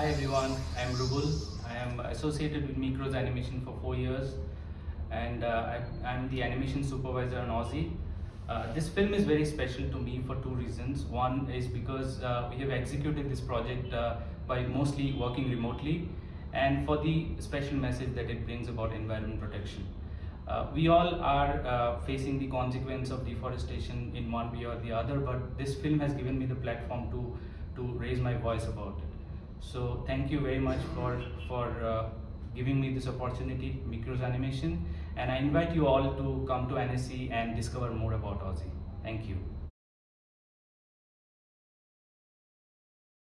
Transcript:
Hi everyone, I am Rubul. I am associated with Mikros Animation for four years and uh, I am the animation supervisor on Ozi. Uh, this film is very special to me for two reasons. One is because uh, we have executed this project uh, by mostly working remotely and for the special message that it brings about environment protection. Uh, we all are uh, facing the consequence of deforestation in one way or the other, but this film has given me the platform to, to raise my voice about it. So thank you very much for, for uh, giving me this opportunity, Mikros Animation, and I invite you all to come to Annecy and discover more about Ozi. Thank you.